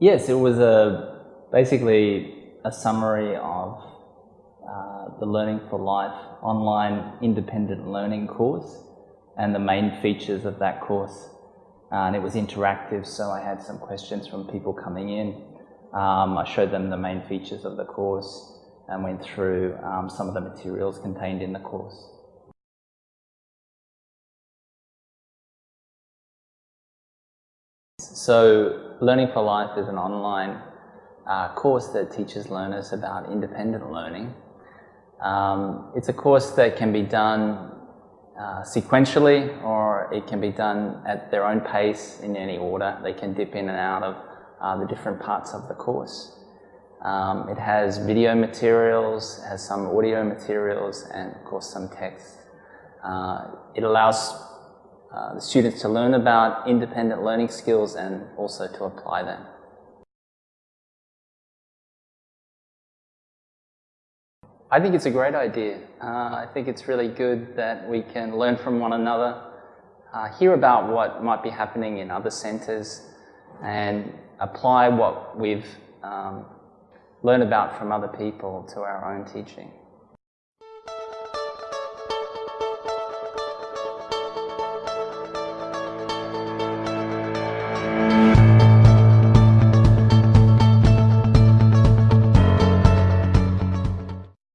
Yes, it was a basically a summary of uh, the Learning for Life online independent learning course and the main features of that course. Uh, and it was interactive, so I had some questions from people coming in. Um, I showed them the main features of the course and went through um, some of the materials contained in the course. So Learning for Life is an online uh, course that teaches learners about independent learning. Um, it's a course that can be done uh, sequentially or it can be done at their own pace in any order. They can dip in and out of uh, the different parts of the course. Um, it has video materials, has some audio materials and of course some text. Uh, it allows uh, the students to learn about independent learning skills and also to apply them. I think it's a great idea. Uh, I think it's really good that we can learn from one another, uh, hear about what might be happening in other centres and apply what we've um, learned about from other people to our own teaching.